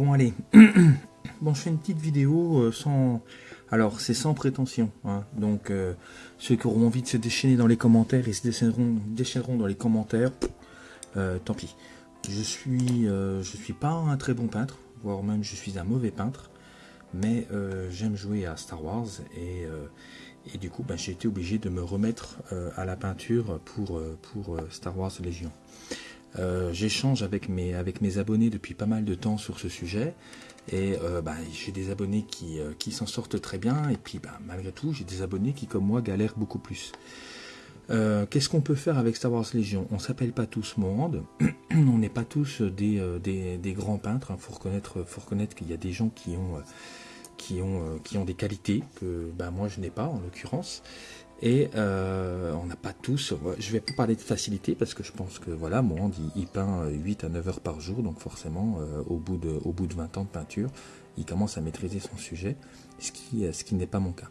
Bon allez, bon je fais une petite vidéo euh, sans... Alors c'est sans prétention, hein. donc euh, ceux qui auront envie de se déchaîner dans les commentaires, ils se déchaîneront, dans les commentaires, euh, tant pis. Je suis, je suis pas un très bon peintre, voire même je suis un mauvais peintre, mais j'aime jouer à Star Wars et, et du coup ben, j'ai été obligé de me remettre à la peinture pour, pour Star Wars Légion. Euh, j'échange avec mes, abonnés depuis pas mal de temps sur ce sujet. Et euh, bah, j'ai des abonnés qui, euh, qui s'en sortent très bien. Et puis bah, malgré tout, j'ai des abonnés qui, comme moi, galèrent beaucoup plus. Qu'est-ce qu'on peut faire avec Star Wars Légion On s'appelle pas tous Mohand. on n'est pas tous des, grands peintres. Il faut reconnaître, faut reconnaître qu'il y a des gens qui ont des qualités que bah, moi je n'ai pas en l'occurrence. Et euh, on n'a pas tous, je vais pas parler de facilité parce que je pense que voilà, moi il, peint 8 à 9 heures par jour, donc forcément euh, au, bout de, au bout de 20 ans de peinture, il commence à maîtriser son sujet, ce qui, ce qui n'est pas mon cas.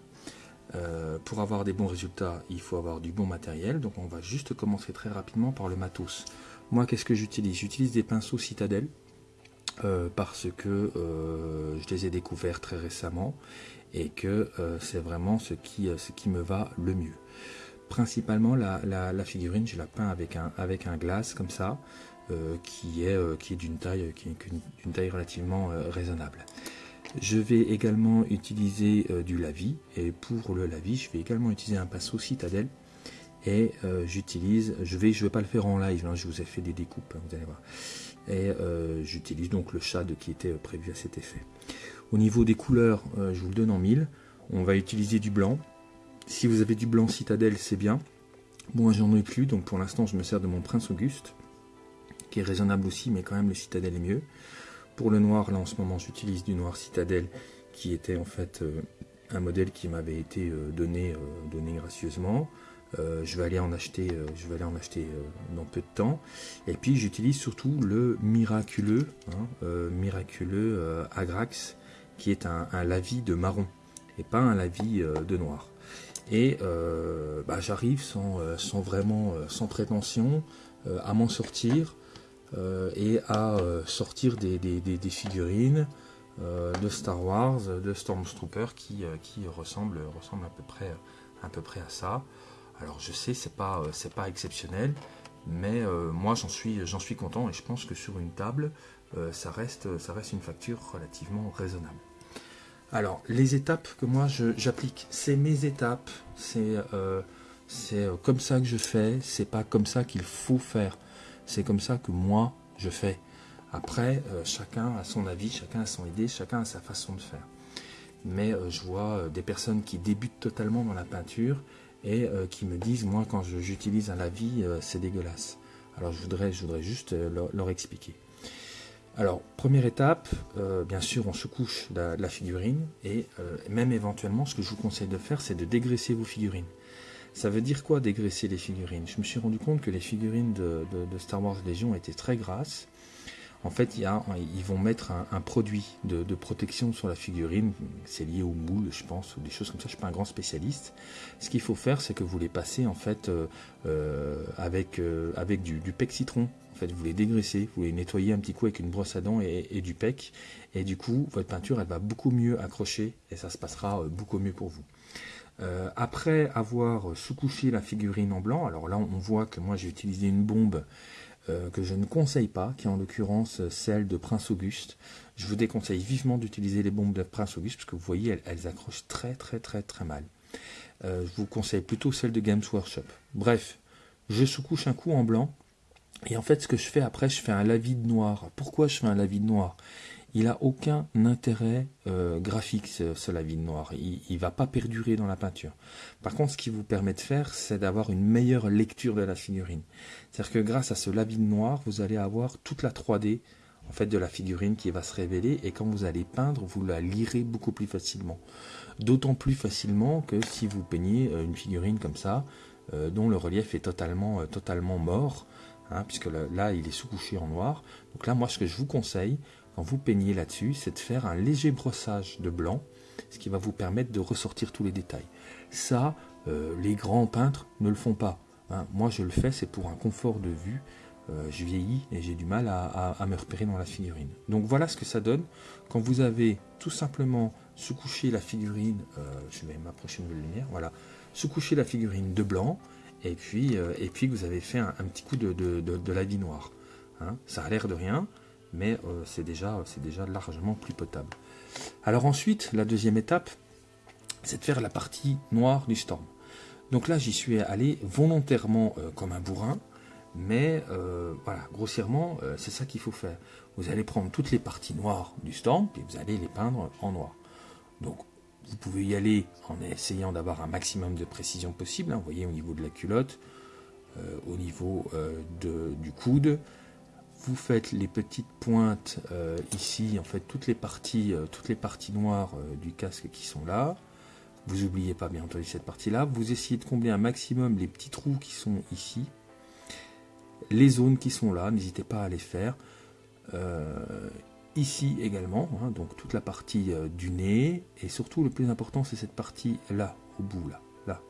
Euh, pour avoir des bons résultats, il faut avoir du bon matériel, donc on va juste commencer très rapidement par le matos. Moi, qu'est-ce que j'utilise? J'utilise des pinceaux Citadel, parce que je les ai découverts très récemment et que euh, c'est vraiment ce qui, euh, ce qui me va le mieux. Principalement la, la, figurine, je la peins avec un, avec un glace comme ça, euh, qui est, est d'une taille, qui taille relativement raisonnable. Je vais également utiliser du lavis et pour le lavis, je vais également utiliser un pinceau citadelle et j'utilise, je vais, je vais pas le faire en live, hein, je vous ai fait des découpes, hein, vous allez voir. Et j'utilise donc le shade qui était prévu à cet effet. Au niveau des couleurs, euh, je vous le donne en mille. On va utiliser du blanc. Si vous avez du blanc citadelle, c'est bien. Moi, j'en ai plus, donc pour l'instant, je me sers de mon Prince Auguste, qui est raisonnable aussi, mais quand même, le citadelle est mieux. Pour le noir, là, en ce moment, j'utilise du noir citadelle, qui était en fait euh, un modèle qui m'avait été euh, donné, donné gracieusement. je vais aller en acheter, je vais aller en acheter dans peu de temps. Et puis j'utilise surtout le miraculeux, hein, miraculeux Agrax, qui est un, lavis de marron et pas un lavis euh, de noir. Et euh, bah, j'arrive sans, euh, sans, vraiment, sans prétention, à m'en sortir et à sortir des, figurines de Star Wars, de Stormtrooper qui, qui ressemblent, ressemble à peu près, à peu près à ça. Alors je sais, c'est pas, pas exceptionnel, mais moi j'en suis, suis content et je pense que sur une table, ça, reste, ça reste une facture relativement raisonnable. Alors, les étapes que moi j'applique, c'est mes étapes, c'est euh, euh, comme ça que je fais, c'est pas comme ça qu'il faut faire, c'est comme ça que moi je fais. Après, euh, chacun a son avis, chacun a son idée, chacun a sa façon de faire. Mais je vois des personnes qui débutent totalement dans la peinture et qui me disent, moi quand j'utilise un lavis, c'est dégueulasse. Alors je voudrais, je voudrais juste leur expliquer. Alors, première étape, euh, bien sûr, on se couche la, figurine et euh, même éventuellement, ce que je vous conseille de faire, c'est de dégraisser vos figurines. Ça veut dire quoi dégraisser les figurines? Je me suis rendu compte que les figurines de, Star Wars Légion étaient très grasses. En fait, ils vont mettre un, produit de, protection sur la figurine. C'est lié au moule, je pense, ou des choses comme ça. Je ne suis pas un grand spécialiste. Ce qu'il faut faire, c'est que vous les passez en fait euh, avec, du, du pec vous les dégraissez, vous les nettoyez un petit coup avec une brosse à dents et, du pec, et du coup, votre peinture, elle va beaucoup mieux accrocher, et ça se passera euh, beaucoup mieux pour vous. Euh, après avoir sous-couché la figurine en blanc, alors là, on voit que moi, j'ai utilisé une bombe euh, que je ne conseille pas, qui est en l'occurrence celle de Prince Auguste. Je vous déconseille vivement d'utiliser les bombes de Prince Auguste, parce que vous voyez, elles, elles accrochent très, très, très, très mal. je vous conseille plutôt celle de Games Workshop. Bref, je sous-couche un coup en blanc, et en fait, ce que je fais après, je fais un lavis de noir. Pourquoi je fais un lavis de noir? Il n'a aucun intérêt euh, graphique, ce, lavis de noir. Il ne va pas perdurer dans la peinture. Par contre, ce qui vous permet de faire, c'est d'avoir une meilleure lecture de la figurine. C'est-à-dire que grâce à ce lavis de noir, vous allez avoir toute la 3D en fait, de la figurine qui va se révéler. Et quand vous allez peindre, vous la lirez beaucoup plus facilement. D'autant plus facilement que si vous peignez euh, une figurine comme ça, euh, dont le relief est totalement, totalement mort, Hein, puisque là, il est sous-couché en noir. Donc là, moi, ce que je vous conseille, quand vous peignez là-dessus, c'est de faire un léger brossage de blanc, ce qui va vous permettre de ressortir tous les détails. Ça, euh, les grands peintres ne le font pas. Hein. Moi, je le fais, c'est pour un confort de vue. je vieillis et j'ai du mal à, me repérer dans la figurine. Donc voilà ce que ça donne quand vous avez tout simplement sous-couché la figurine, je vais m'approcher de la lumière, voilà, sous-couché la figurine de blanc, et puis, et puis vous avez fait un, petit coup de, la vie noire. Hein. Ça a l'air de rien, mais c'est déjà, déjà largement plus potable. Alors ensuite, la deuxième étape, c'est de faire la partie noire du storm. Donc là, j'y suis allé volontairement euh, comme un bourrin, mais euh, voilà, grossièrement, euh, c'est ça qu'il faut faire. Vous allez prendre toutes les parties noires du storm, et vous allez les peindre en noir. Donc, vous pouvez y aller en essayant d'avoir un maximum de précision possible. Hein. vous voyez, au niveau de la culotte, au niveau du coude, vous faites les petites pointes ici, en fait, toutes les parties, toutes les parties noires du casque qui sont là. Vous n'oubliez pas bien entendu cette partie-là. Vous essayez de combler un maximum les petits trous qui sont ici. Les zones qui sont là, n'hésitez pas à les faire. Euh, ici également, hein, donc toute la partie euh, du nez. Et surtout, le plus important, c'est cette partie là, au bout, là. Là,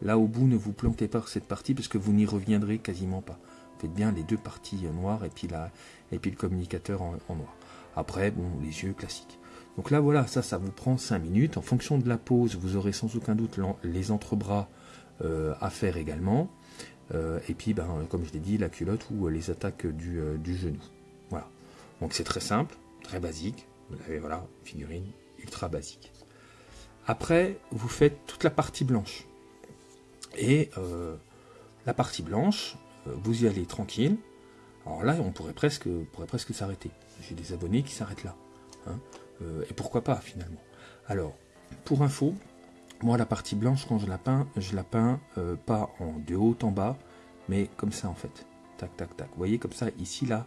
là au bout, ne vous plantez pas cette partie parce que vous n'y reviendrez quasiment pas. Faites bien les deux parties euh, noires et puis, la, et puis le communicateur en, noir. Après, bon, les yeux classiques. Donc là, voilà, ça, ça vous prend 5 minutes. En fonction de la pose, vous aurez sans aucun doute les entrebras euh, à faire également. Euh, et puis, ben, comme je l'ai dit, la culotte ou les attaques du, du genou. Voilà. Donc c'est très simple, très basique. Vous avez, voilà, figurine ultra basique. Après, vous faites toute la partie blanche. Et la partie blanche, vous y allez tranquille. Alors là, on pourrait presque, pourrait presque s'arrêter. J'ai des abonnés qui s'arrêtent là. Hein. Euh, et pourquoi pas finalement. Alors, pour info, moi la partie blanche quand je la peins, je la peins euh, pas en de haut en bas, mais comme ça en fait. Tac, tac, tac. Vous voyez comme ça, ici, là,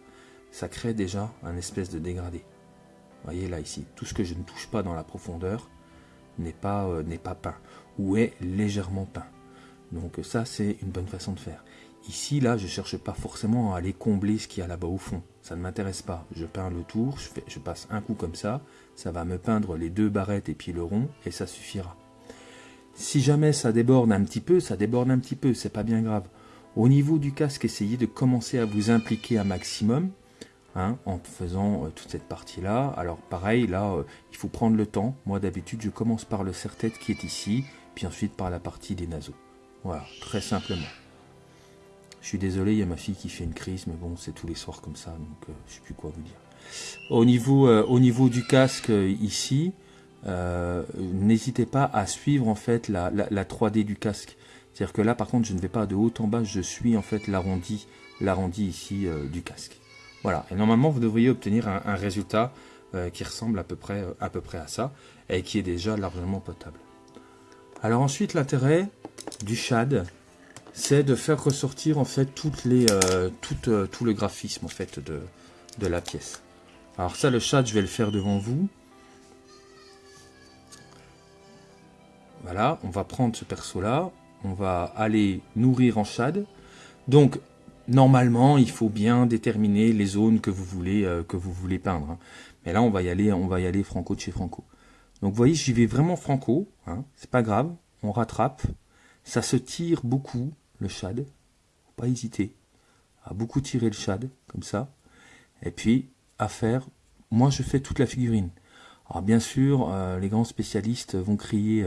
ça crée déjà un espèce de dégradé. Vous voyez là, ici, tout ce que je ne touche pas dans la profondeur n'est pas, euh, pas peint, ou est légèrement peint. Donc ça, c'est une bonne façon de faire. Ici, là, je ne cherche pas forcément à aller combler ce qu'il y a là-bas au fond. Ça ne m'intéresse pas. Je peins le tour, je, je passe un coup comme ça, ça va me peindre les deux barrettes et puis le rond, et ça suffira. Si jamais ça déborde un petit peu, ça déborde un petit peu, c'est pas bien grave. Au niveau du casque, essayez de commencer à vous impliquer un maximum, hein, en faisant euh, toute cette partie-là. Alors pareil, là, euh, il faut prendre le temps. Moi, d'habitude, je commence par le serre-tête qui est ici, puis ensuite par la partie des naseaux. Voilà, très simplement. Je suis désolé, il y a ma fille qui fait une crise, mais bon, c'est tous les soirs comme ça, donc je euh, je sais plus quoi vous dire. Au niveau, euh, au niveau du casque ici, n'hésitez pas à suivre en fait la, 3D du casque. C'est-à-dire que là, par contre, je ne vais pas de haut en bas, je suis en fait l'arrondi, l'arrondi ici du casque. Voilà. Et normalement, vous devriez obtenir un, résultat qui ressemble à peu près, à peu près à ça et qui est déjà largement potable. Alors ensuite, l'intérêt du shad, c'est de faire ressortir en fait euh, euh, tout le graphisme en fait de, de la pièce. Alors ça, le chat, je vais le faire devant vous. Voilà, on va prendre ce perso-là, on va aller nourrir en shad. Donc, normalement, il faut bien déterminer les zones que vous voulez, euh, que vous voulez peindre. Hein. Mais là, on va y aller, on va y aller franco de chez franco. Donc, vous voyez, j'y vais vraiment franco. Hein. C'est pas grave, on rattrape. Ça se tire beaucoup le shad. Faut pas hésiter à beaucoup tirer le shad, comme ça. Et puis, à faire, moi je fais toute la figurine. Alors bien sûr, euh, les grands spécialistes vont crier,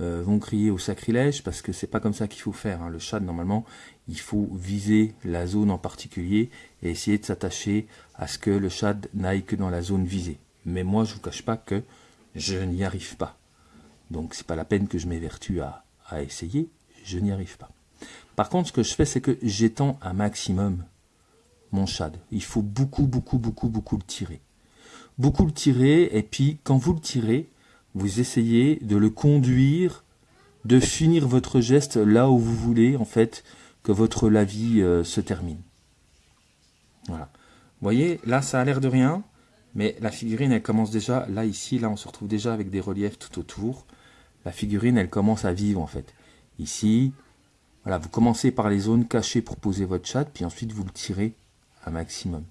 euh, vont crier au sacrilège parce que c'est pas comme ça qu'il faut faire. Hein. Le shad normalement, il faut viser la zone en particulier et essayer de s'attacher à ce que le shad n'aille que dans la zone visée. Mais moi, je vous cache pas que je n'y arrive pas. Donc c'est pas la peine que je m'évertue à, à essayer, je n'y arrive pas. Par contre, ce que je fais, c'est que j'étends un maximum mon shad. Il faut beaucoup, beaucoup, beaucoup, beaucoup le tirer. Beaucoup le tirer, et puis quand vous le tirez, vous essayez de le conduire, de finir votre geste là où vous voulez, en fait, que votre lavis euh, se termine. Voilà. Vous voyez, là, ça a l'air de rien, mais la figurine, elle commence déjà, là, ici, là, on se retrouve déjà avec des reliefs tout autour. La figurine, elle commence à vivre, en fait. Ici, voilà, vous commencez par les zones cachées pour poser votre chat, puis ensuite vous le tirez un maximum.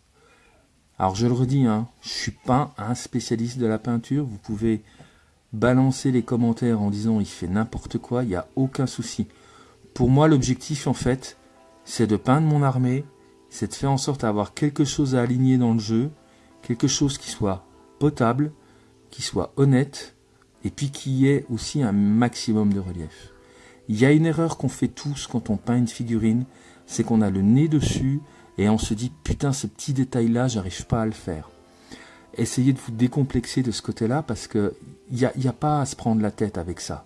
Alors je le redis, hein, je suis pas un spécialiste de la peinture, vous pouvez balancer les commentaires en disant il fait n'importe quoi, il n'y a aucun souci. Pour moi l'objectif en fait, c'est de peindre mon armée, c'est de faire en sorte d'avoir quelque chose à aligner dans le jeu, quelque chose qui soit potable, qui soit honnête, et puis qui ait aussi un maximum de relief. Il y a une erreur qu'on fait tous quand on peint une figurine, c'est qu'on a le nez dessus et on se dit putain ce petit détail là j'arrive pas à le faire. Essayez de vous décomplexer de ce côté-là parce que il n'y a, y a pas à se prendre la tête avec ça.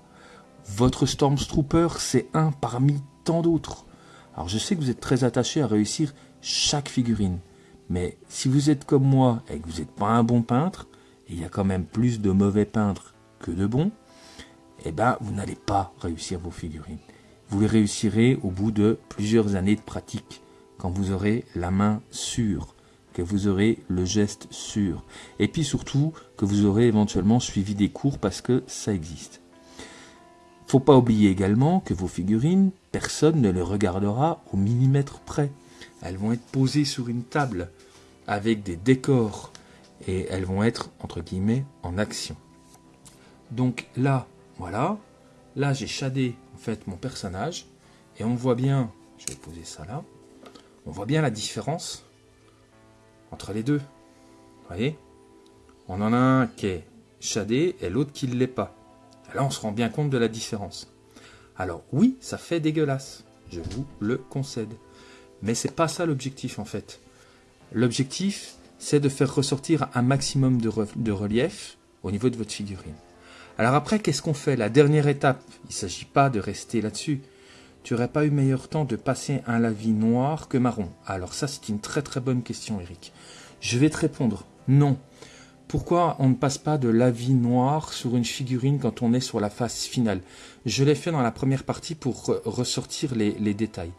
Votre Stormtrooper c'est un parmi tant d'autres. Alors je sais que vous êtes très attaché à réussir chaque figurine. Mais si vous êtes comme moi et que vous n'êtes pas un bon peintre, il y a quand même plus de mauvais peintres que de bons, eh ben vous n'allez pas réussir vos figurines. Vous les réussirez au bout de plusieurs années de pratique, quand vous aurez la main sûre, que vous aurez le geste sûr, et puis surtout que vous aurez éventuellement suivi des cours parce que ça existe. Faut pas oublier également que vos figurines, personne ne les regardera au millimètre près. Elles vont être posées sur une table avec des décors et elles vont être, entre guillemets, en action. Donc là, voilà, là j'ai shadé en fait mon personnage et on voit bien, je vais poser ça là, on voit bien la différence entre les deux. Vous voyez? On en a un qui est shadé et l'autre qui ne l'est pas. Là, on se rend bien compte de la différence. Alors oui, ça fait dégueulasse, je vous le concède. Mais c'est pas ça l'objectif en fait. L'objectif, c'est de faire ressortir un maximum de, relief au niveau de votre figurine. Alors après, qu'est-ce qu'on fait? La dernière étape, il ne s'agit pas de rester là-dessus. Tu n'aurais pas eu meilleur temps de passer un lavis noir que marron? Alors ça, c'est une très très bonne question, Eric. Je vais te répondre non. Pourquoi on ne passe pas de lavis noir sur une figurine quand on est sur la phase finale? Je l'ai fait dans la première partie pour ressortir les détails.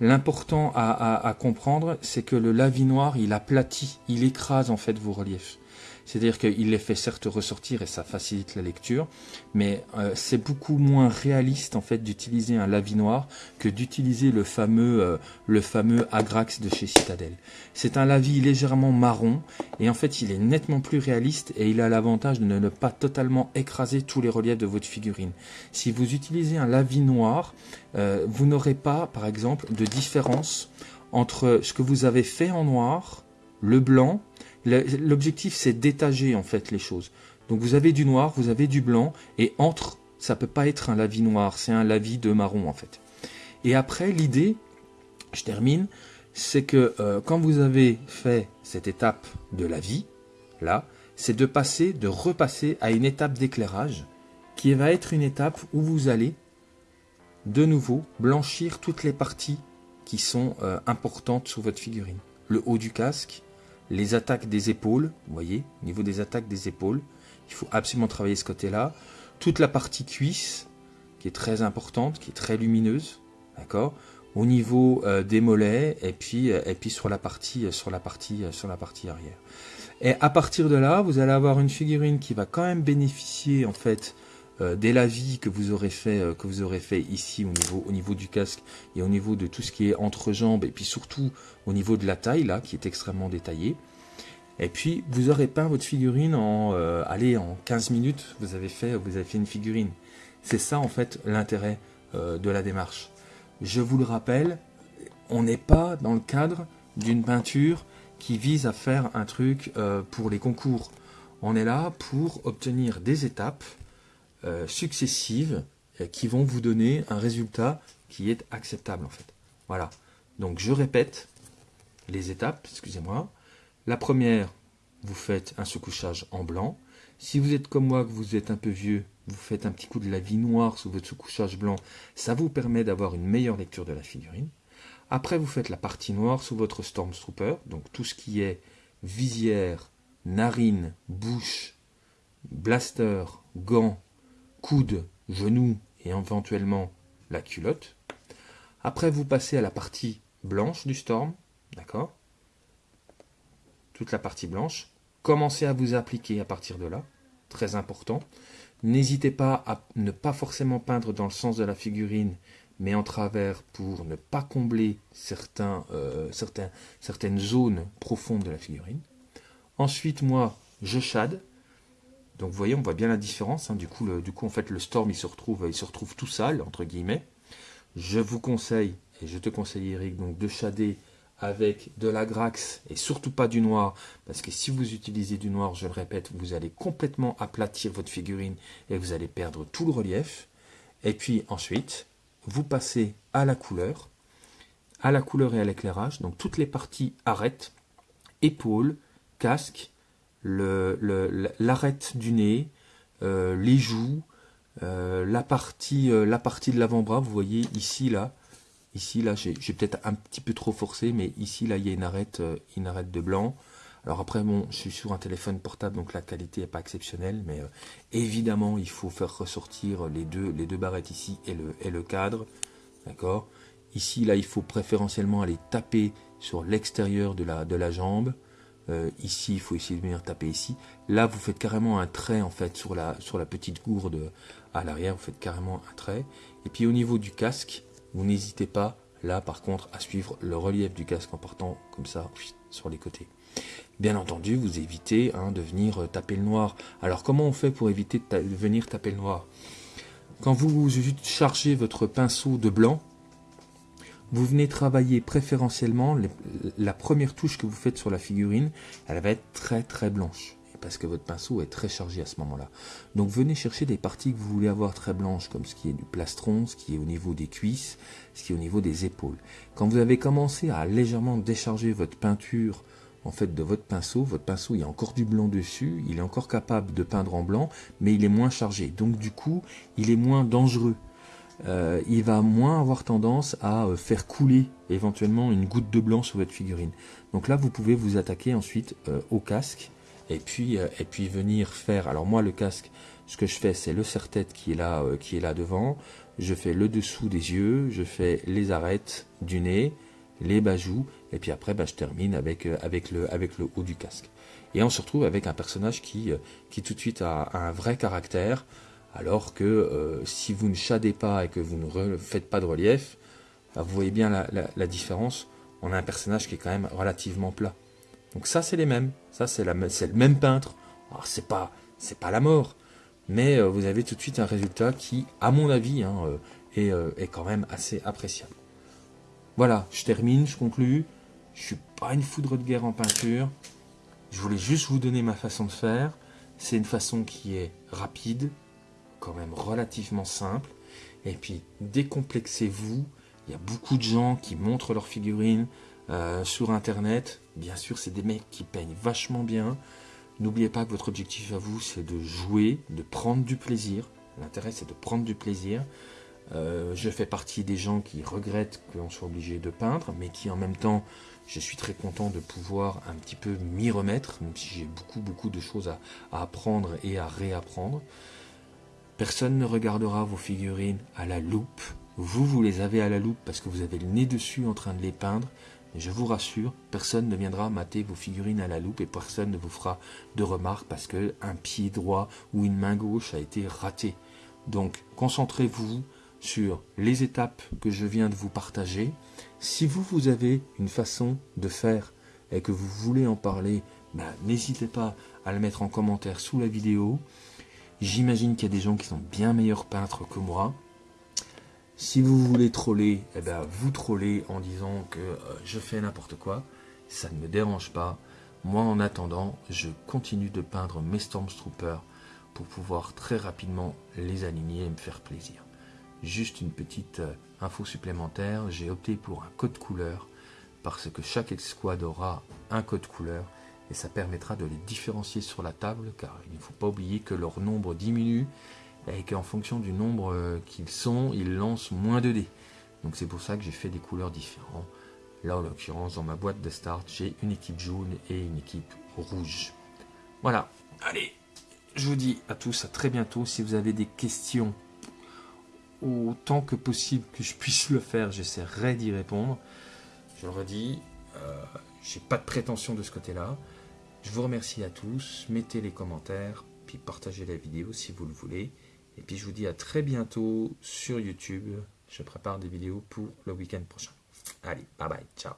L'important à, comprendre, c'est que le lavis noir, il aplatit, il écrase en fait vos reliefs. C'est-à-dire qu'il les fait certes ressortir et ça facilite la lecture, mais euh, c'est beaucoup moins réaliste en fait d'utiliser un lavis noir que d'utiliser le fameux euh, le fameux Agrax de chez Citadel. C'est un lavis légèrement marron et en fait il est nettement plus réaliste et il a l'avantage de ne pas totalement écraser tous les reliefs de votre figurine. Si vous utilisez un lavis noir, euh, vous n'aurez pas par exemple de différence entre ce que vous avez fait en noir, le blanc L'objectif, c'est d'étager en fait les choses. Donc vous avez du noir, vous avez du blanc, et entre, ça peut pas être un lavis noir, c'est un lavis de marron en fait. Et après, l'idée, je termine, c'est que euh, quand vous avez fait cette étape de la vie, là, c'est de passer, de repasser à une étape d'éclairage, qui va être une étape où vous allez, de nouveau, blanchir toutes les parties qui sont euh, importantes sur votre figurine. Le haut du casque, les attaques des épaules, vous voyez, au niveau des attaques des épaules, il faut absolument travailler ce côté-là. Toute la partie cuisse, qui est très importante, qui est très lumineuse, d'accord Au niveau euh, des mollets, et puis, euh, et puis sur, la partie, euh, sur, la partie, sur la partie arrière. Et à partir de là, vous allez avoir une figurine qui va quand même bénéficier, en fait, euh, dès la vie que vous aurez fait euh, que vous aurez fait ici au niveau au niveau du casque et au niveau de tout ce qui est entre jambes et puis surtout au niveau de la taille là qui est extrêmement détaillée. Et puis vous aurez peint votre figurine en euh, allez en 15 minutes. Vous avez fait vous avez fait une figurine. C'est ça en fait l'intérêt de la démarche. Je vous le rappelle on n'est pas dans le cadre d'une peinture qui vise à faire un truc pour les concours. On est là pour obtenir des étapes euh, successives euh, qui vont vous donner un résultat qui est acceptable en fait. Voilà. Donc je répète les étapes, excusez-moi. La première, vous faites un sous-couchage en blanc. Si vous êtes comme moi, que vous êtes un peu vieux, vous faites un petit coup de la vie noire sous votre sous-couchage blanc. Ça vous permet d'avoir une meilleure lecture de la figurine. Après, vous faites la partie noire sous votre Stormtrooper, donc tout ce qui est visière, narine, bouche, blaster, gants, coude, genou et éventuellement la culotte. Après, vous passez à la partie blanche du storm, d'accord? Toute la partie blanche. Commencez à vous appliquer à partir de là, très important. N'hésitez pas à ne pas forcément peindre dans le sens de la figurine, mais en travers pour ne pas combler euh, certaines zones profondes de la figurine. Ensuite, moi, je shade, donc vous voyez, on voit bien la différence. Hein. Du, coup, du coup, en fait, le Storm, il se retrouve, il se retrouve tout sale, entre guillemets. Je vous conseille, et je te conseille Eric, donc de shader avec de la graxe et surtout pas du noir, parce que si vous utilisez du noir, je le répète, vous allez complètement aplatir votre figurine et vous allez perdre tout le relief. Et puis ensuite, vous passez à la couleur, à la couleur et à l'éclairage, donc toutes les parties arêtes, épaules, casque, l'arête du nez, euh, les joues, euh, la, partie, euh, la partie de l'avant-bras, vous voyez ici, là, ici, là, j'ai peut-être un petit peu trop forcé, mais ici, là, il y a une arête, une arête de blanc. Alors après, bon, je suis sur un téléphone portable, donc la qualité n'est pas exceptionnelle, mais évidemment, il faut faire ressortir les deux, les deux barrettes ici et le, et le cadre, d'accord? Ici, là, il faut préférentiellement aller taper sur l'extérieur de la, de la jambe, euh, ici, il faut essayer de venir taper ici. Là, vous faites carrément un trait en fait sur la, sur la petite gourde à l'arrière. Vous faites carrément un trait. Et puis au niveau du casque, vous n'hésitez pas là par contre à suivre le relief du casque en partant comme ça sur les côtés. Bien entendu, vous évitez hein, de venir euh, taper le noir. Alors comment on fait pour éviter de, de venir taper le noir? Quand vous chargez votre pinceau de blanc, vous venez travailler préférentiellement, la première touche que vous faites sur la figurine, elle va être très très blanche, parce que votre pinceau est très chargé à ce moment-là. Donc venez chercher des parties que vous voulez avoir très blanches, comme ce qui est du plastron, ce qui est au niveau des cuisses, ce qui est au niveau des épaules. Quand vous avez commencé à légèrement décharger votre peinture en fait de votre pinceau, votre pinceau il y a encore du blanc dessus, il est encore capable de peindre en blanc, mais il est moins chargé. Donc du coup, il est moins dangereux euh, il va moins avoir tendance à euh, faire couler éventuellement une goutte de blanc sur votre figurine. Donc là, vous pouvez vous attaquer ensuite euh, au casque et puis, et puis venir faire. Alors moi, le casque, ce que je fais, c'est le serre-tête qui est là, qui est là devant. Je fais le dessous des yeux, je fais les arêtes du nez, les bajoux, et puis après, bah, je termine avec, avec, le, avec le haut du casque. Et on se retrouve avec un personnage qui, qui tout de suite a un vrai caractère, alors que euh, si vous ne shadez pas et que vous ne faites pas de relief, bah, vous voyez bien la, différence. On a un personnage qui est quand même relativement plat. Donc ça, c'est les mêmes. Ça, c'est le même peintre. Alors, c'est pas, pas la mort. Mais euh, vous avez tout de suite un résultat qui, à mon avis, hein, euh, est, est, quand même assez appréciable. Voilà, je termine, je conclus. Je suis pas une foudre de guerre en peinture. Je voulais juste vous donner ma façon de faire. C'est une façon qui est rapide, quand même relativement simple. Et puis, décomplexez-vous. Il y a beaucoup de gens qui montrent leurs figurines euh, sur Internet. Bien sûr, c'est des mecs qui peignent vachement bien. N'oubliez pas que votre objectif à vous, c'est de jouer, de prendre du plaisir. L'intérêt, c'est de prendre du plaisir. Euh, je fais partie des gens qui regrettent qu'on soit obligé de peindre, mais qui en même temps, je suis très content de pouvoir un petit peu m'y remettre, même si j'ai beaucoup, beaucoup de choses à apprendre et à réapprendre. Personne ne regardera vos figurines à la loupe. Vous, vous les avez à la loupe parce que vous avez le nez dessus en train de les peindre. Je vous rassure, personne ne viendra mater vos figurines à la loupe et personne ne vous fera de remarques parce que un pied droit ou une main gauche a été raté. Donc, concentrez-vous sur les étapes que je viens de vous partager. Si vous, vous avez une façon de faire et que vous voulez en parler, ben, n'hésitez pas à le mettre en commentaire sous la vidéo. J'imagine qu'il y a des gens qui sont bien meilleurs peintres que moi. Si vous voulez troller, eh ben, vous trollez en disant que euh, je fais n'importe quoi. Ça ne me dérange pas. Moi, en attendant, je continue de peindre mes Stormtroopers pour pouvoir très rapidement les aligner et me faire plaisir. Juste une petite euh, info supplémentaire, j'ai opté pour un code couleur parce que chaque escouade aura un code couleur et ça permettra de les différencier sur la table car il ne faut pas oublier que leur nombre diminue et qu'en fonction du nombre euh, qu'ils sont, ils lancent moins de dés. Donc c'est pour ça que j'ai fait des couleurs différentes. Là en l'occurrence dans ma boîte de start j'ai une équipe jaune et une équipe rouge. Voilà, allez, je vous dis à tous à très bientôt. Si vous avez des questions, autant que possible que je puisse le faire, j'essaierai d'y répondre. Je le redis, euh, j'ai pas de prétention de ce côté-là. Je vous remercie à tous, mettez les commentaires, puis partagez la vidéo si vous le voulez. Et puis je vous dis à très bientôt sur YouTube. Je prépare des vidéos pour le week-end prochain. Allez, bye bye, ciao.